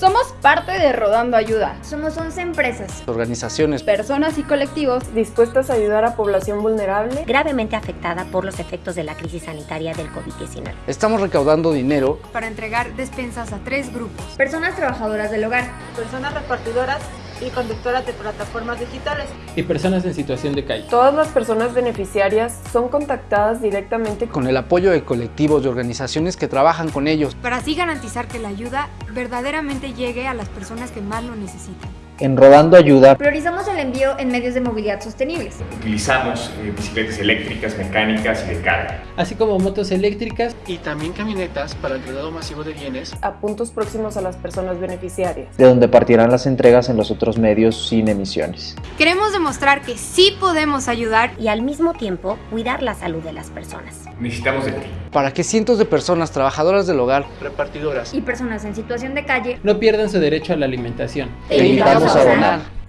Somos parte de Rodando Ayuda. Somos 11 empresas, organizaciones, personas y colectivos dispuestas a ayudar a población vulnerable gravemente afectada por los efectos de la crisis sanitaria del COVID-19. Estamos recaudando dinero para entregar despensas a tres grupos. Personas trabajadoras del hogar, personas repartidoras y conductoras de plataformas digitales. Y personas en situación de calle. Todas las personas beneficiarias son contactadas directamente con el apoyo de colectivos y organizaciones que trabajan con ellos. Para así garantizar que la ayuda verdaderamente llegue a las personas que más lo necesitan. En Rodando Ayuda priorizamos el envío en medios de movilidad sostenibles. Utilizamos eh, bicicletas eléctricas, mecánicas y de carga. Así como motos eléctricas y también camionetas para el traslado masivo de bienes a puntos próximos a las personas beneficiarias. De donde partirán las entregas en los otros medios sin emisiones. Queremos demostrar que sí podemos ayudar y al mismo tiempo cuidar la salud de las personas. Necesitamos de ti. Para que cientos de personas trabajadoras del hogar, repartidoras y personas en situación de calle no pierdan su derecho a la alimentación. Te invitamos a donar.